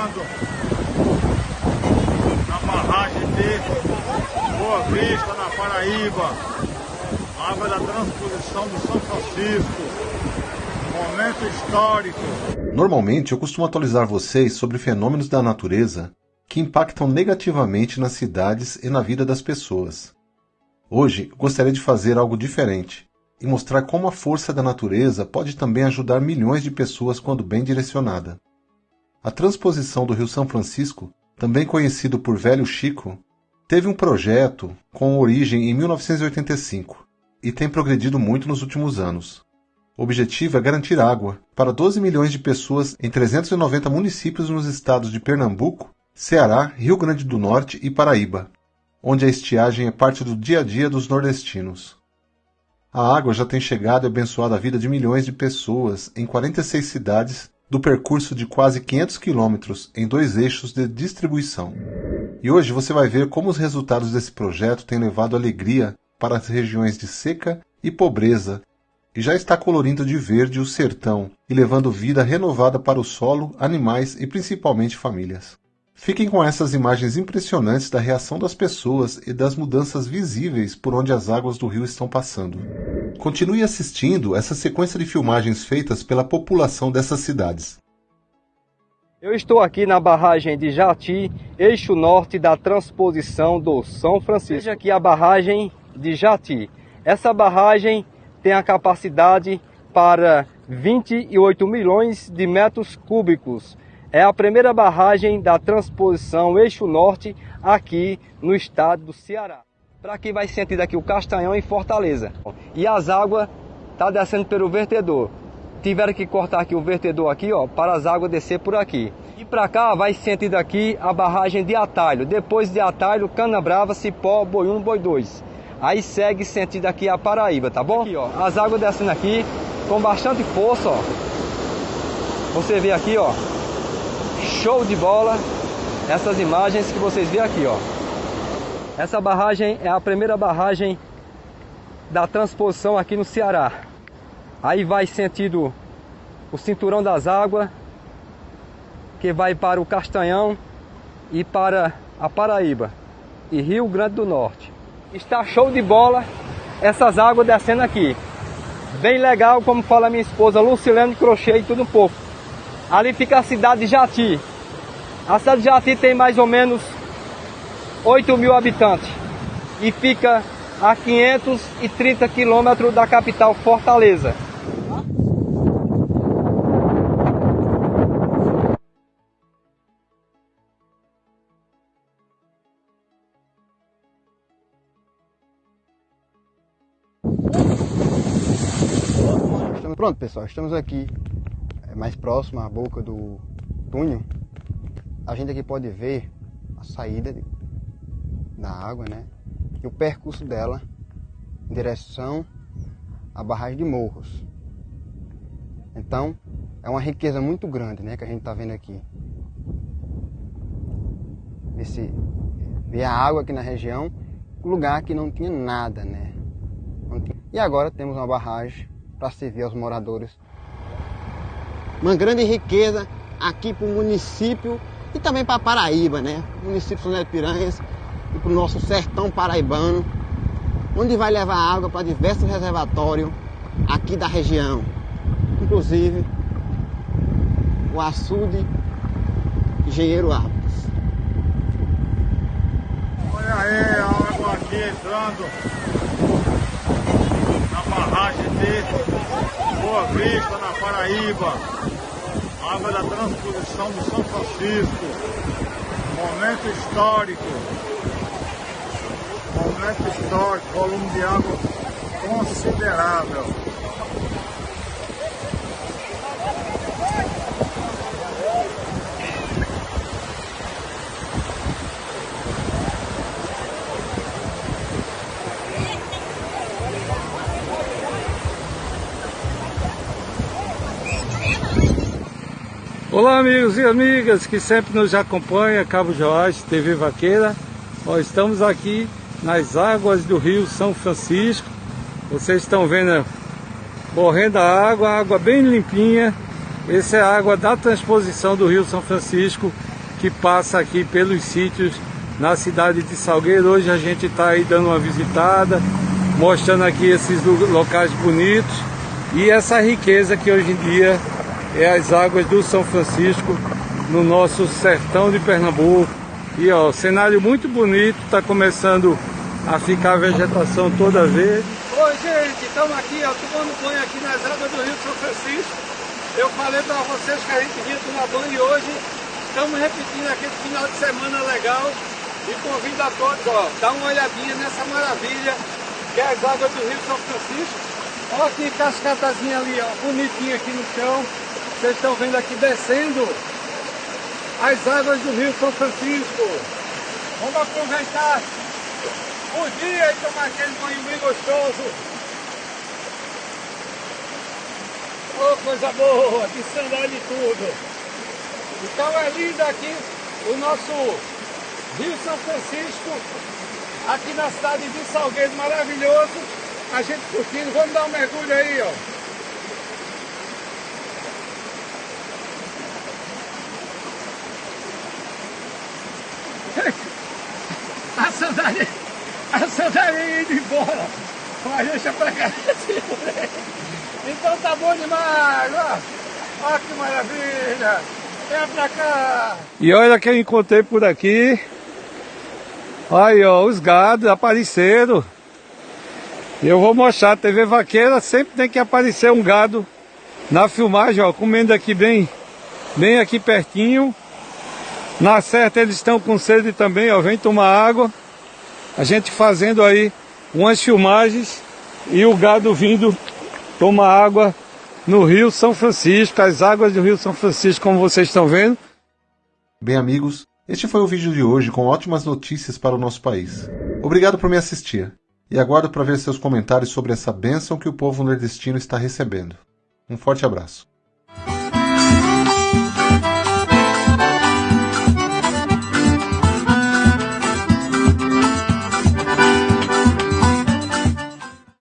entrando na barragem de Boa Vista, na Paraíba. Água da transposição do São Francisco. Momento histórico. Normalmente eu costumo atualizar vocês sobre fenômenos da natureza que impactam negativamente nas cidades e na vida das pessoas. Hoje gostaria de fazer algo diferente e mostrar como a força da natureza pode também ajudar milhões de pessoas quando bem direcionada. A transposição do Rio São Francisco, também conhecido por Velho Chico, teve um projeto com origem em 1985 e tem progredido muito nos últimos anos. O objetivo é garantir água para 12 milhões de pessoas em 390 municípios nos estados de Pernambuco, Ceará, Rio Grande do Norte e Paraíba, onde a estiagem é parte do dia a dia dos nordestinos. A água já tem chegado e abençoado a vida de milhões de pessoas em 46 cidades do percurso de quase 500 quilômetros em dois eixos de distribuição. E hoje você vai ver como os resultados desse projeto têm levado alegria para as regiões de seca e pobreza, e já está colorindo de verde o sertão e levando vida renovada para o solo, animais e principalmente famílias. Fiquem com essas imagens impressionantes da reação das pessoas e das mudanças visíveis por onde as águas do rio estão passando. Continue assistindo essa sequência de filmagens feitas pela população dessas cidades. Eu estou aqui na barragem de Jati, eixo norte da transposição do São Francisco. Veja aqui a barragem de Jati. Essa barragem tem a capacidade para 28 milhões de metros cúbicos. É a primeira barragem da transposição eixo norte aqui no estado do Ceará. Para quem vai sentir aqui o Castanhão em Fortaleza. E as águas tá descendo pelo vertedor. Tiveram que cortar aqui o vertedor aqui, ó, para as águas descer por aqui. E para cá vai sentir daqui a barragem de Atalho. Depois de Atalho, Cana Brava, Cipó, Boi 1, Boi 2. Aí segue sentido aqui a Paraíba, tá bom? Aqui, ó, as águas descendo aqui com bastante força, ó. Você vê aqui, ó. Show de bola. Essas imagens que vocês vê aqui, ó. Essa barragem é a primeira barragem da transposição aqui no Ceará. Aí vai sentido o cinturão das águas, que vai para o Castanhão e para a Paraíba e Rio Grande do Norte. Está show de bola essas águas descendo aqui. Bem legal, como fala minha esposa Lucilene Crochê e tudo um pouco. Ali fica a cidade de Jati. A cidade de Jati tem mais ou menos 8 mil habitantes e fica a 530 quilômetros da capital Fortaleza. Pronto pessoal, estamos aqui é, mais próximo à boca do túnel. A gente aqui pode ver a saída da água, né? E o percurso dela em direção à barragem de Morros. Então, é uma riqueza muito grande, né, que a gente está vendo aqui. Esse ver a água aqui na região, lugar que não tinha nada, né? Tinha... E agora temos uma barragem para servir aos moradores. Uma grande riqueza aqui para o município e também para Paraíba, né? O município de São José de Piranhas e para o nosso sertão paraibano, onde vai levar água para diversos reservatórios aqui da região, inclusive o açude Engenheiro Alves. Olha aí a água aqui entrando na barragem de Boa Vista, na Paraíba. Água da transposição do São Francisco. Momento histórico momento histórico, volume de água considerável. Olá amigos e amigas que sempre nos acompanham, Cabo Joás, TV Vaqueira. Nós estamos aqui nas águas do rio São Francisco. Vocês estão vendo correndo a água, água bem limpinha. Essa é a água da transposição do Rio São Francisco que passa aqui pelos sítios na cidade de Salgueiro. Hoje a gente está aí dando uma visitada, mostrando aqui esses locais bonitos e essa riqueza que hoje em dia é as águas do São Francisco no nosso sertão de Pernambuco. E ó, cenário muito bonito, está começando a ficar a vegetação toda verde. Oi gente, estamos aqui, ó, tomando banho aqui nas águas do Rio São Francisco. Eu falei para vocês que a gente vinha tomar banho e hoje estamos repetindo aquele final de semana legal e convido a todos, ó, dar uma olhadinha nessa maravilha que é as águas do Rio São Francisco. Olha que cascatazinha ali, ó, bonitinha aqui no chão. Vocês estão vendo aqui descendo as águas do Rio São Francisco. Vamos aproveitar o dia e tomar aquele banho bem gostoso. Oh, coisa boa, de sandália e tudo. Então é lindo aqui o nosso Rio São Francisco, aqui na cidade de Salgueiro, maravilhoso. A gente curtindo, vamos dar um mergulho aí, ó. A sandália, a sandália indo embora. Mas deixa pra cá. Então tá bom demais, ó. Olha que maravilha. Vem pra cá. E olha quem eu encontrei por aqui. Aí, ó, os gados apareceram. Eu vou mostrar, TV Vaqueira sempre tem que aparecer um gado na filmagem, ó, comendo aqui bem, bem aqui pertinho. Na certa eles estão com sede também, ó, vem tomar água. A gente fazendo aí umas filmagens e o gado vindo tomar água no Rio São Francisco, as águas do Rio São Francisco, como vocês estão vendo. Bem, amigos, este foi o vídeo de hoje com ótimas notícias para o nosso país. Obrigado por me assistir e aguardo para ver seus comentários sobre essa bênção que o povo nordestino está recebendo. Um forte abraço.